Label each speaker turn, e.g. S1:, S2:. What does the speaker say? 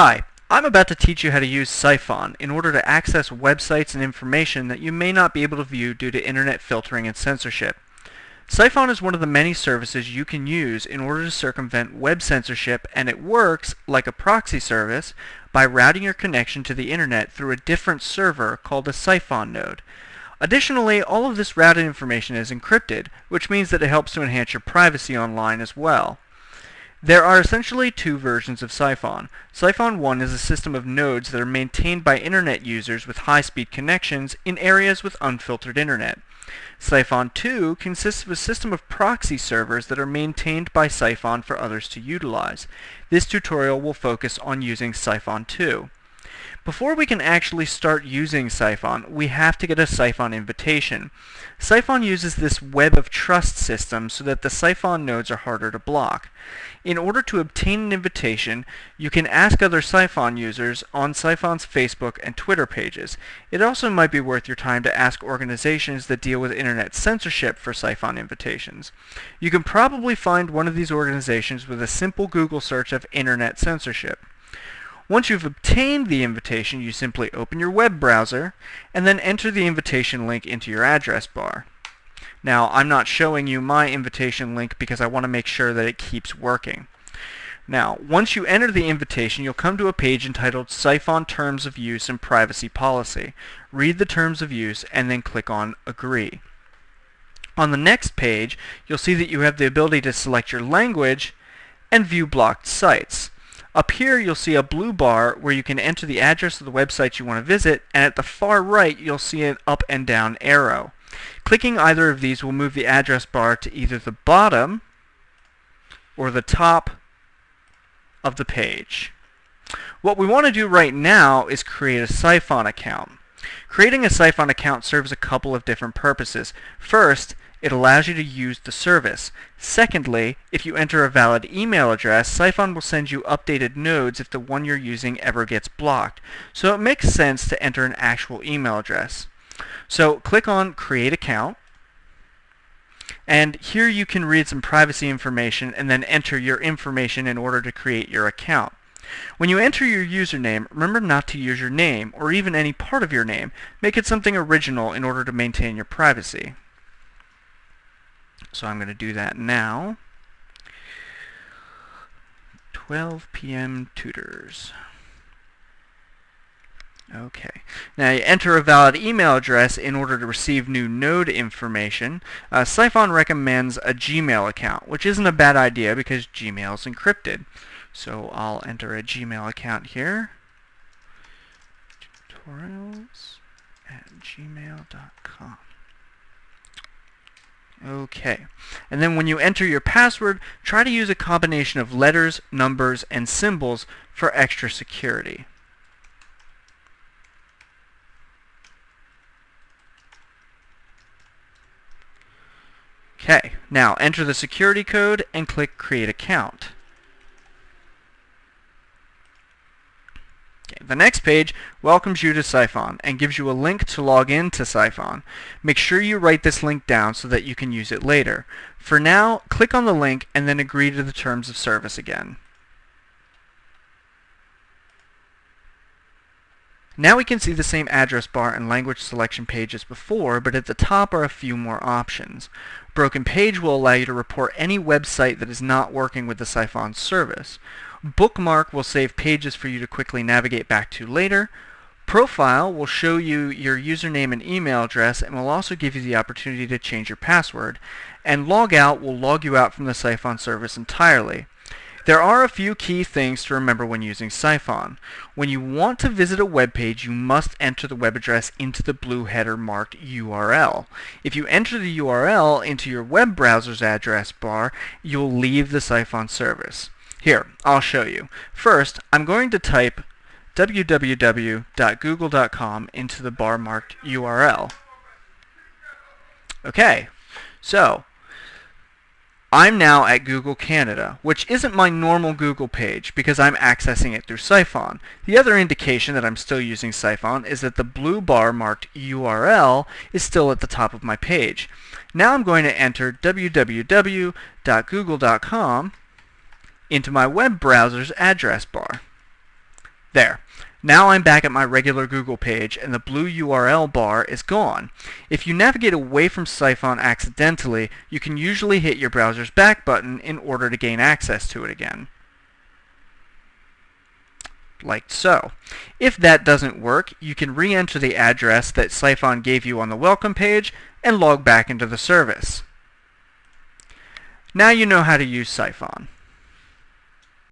S1: Hi, I'm about to teach you how to use Psiphon in order to access websites and information that you may not be able to view due to internet filtering and censorship. Psiphon is one of the many services you can use in order to circumvent web censorship and it works like a proxy service by routing your connection to the internet through a different server called a Psiphon node. Additionally, all of this routed information is encrypted, which means that it helps to enhance your privacy online as well. There are essentially two versions of Psiphon. Psiphon 1 is a system of nodes that are maintained by internet users with high-speed connections in areas with unfiltered internet. Psiphon 2 consists of a system of proxy servers that are maintained by Psiphon for others to utilize. This tutorial will focus on using Psiphon 2. Before we can actually start using Psiphon, we have to get a Psiphon invitation. Psiphon uses this web of trust system so that the Psiphon nodes are harder to block. In order to obtain an invitation, you can ask other Psiphon users on Psiphon's Facebook and Twitter pages. It also might be worth your time to ask organizations that deal with internet censorship for Psiphon invitations. You can probably find one of these organizations with a simple Google search of internet censorship. Once you've obtained the invitation, you simply open your web browser and then enter the invitation link into your address bar. Now, I'm not showing you my invitation link because I want to make sure that it keeps working. Now, once you enter the invitation, you'll come to a page entitled Psiphon Terms of Use and Privacy Policy. Read the terms of use and then click on Agree. On the next page, you'll see that you have the ability to select your language and view blocked sites. Up here you'll see a blue bar where you can enter the address of the website you want to visit and at the far right you'll see an up and down arrow. Clicking either of these will move the address bar to either the bottom or the top of the page. What we want to do right now is create a Psiphon account. Creating a Psiphon account serves a couple of different purposes. First, it allows you to use the service. Secondly, if you enter a valid email address, Psiphon will send you updated nodes if the one you're using ever gets blocked. So it makes sense to enter an actual email address. So click on Create Account. And here you can read some privacy information and then enter your information in order to create your account. When you enter your username, remember not to use your name or even any part of your name. Make it something original in order to maintain your privacy. So I'm going to do that now. 12 p.m. tutors. Okay. Now you enter a valid email address in order to receive new node information. Uh, Psiphon recommends a Gmail account, which isn't a bad idea because Gmail is encrypted. So I'll enter a Gmail account here. Tutorials at gmail.com. Okay. And then when you enter your password, try to use a combination of letters, numbers, and symbols for extra security. Okay, now enter the security code and click Create Account. The next page welcomes you to Psiphon and gives you a link to log in to Psiphon. Make sure you write this link down so that you can use it later. For now, click on the link and then agree to the terms of service again. Now we can see the same address bar and language selection page as before, but at the top are a few more options. Broken Page will allow you to report any website that is not working with the Psiphon service. Bookmark will save pages for you to quickly navigate back to later. Profile will show you your username and email address and will also give you the opportunity to change your password. And Logout will log you out from the Psiphon service entirely. There are a few key things to remember when using Psiphon. When you want to visit a web page, you must enter the web address into the blue header marked URL. If you enter the URL into your web browser's address bar, you'll leave the Psiphon service. Here, I'll show you. First, I'm going to type www.google.com into the bar marked URL. Okay, so I'm now at Google Canada, which isn't my normal Google page because I'm accessing it through Psiphon. The other indication that I'm still using Psiphon is that the blue bar marked URL is still at the top of my page. Now I'm going to enter www.google.com into my web browser's address bar. There. Now I'm back at my regular Google page and the blue URL bar is gone. If you navigate away from Psiphon accidentally, you can usually hit your browser's back button in order to gain access to it again. Like so. If that doesn't work, you can re-enter the address that Psiphon gave you on the welcome page and log back into the service. Now you know how to use Psiphon.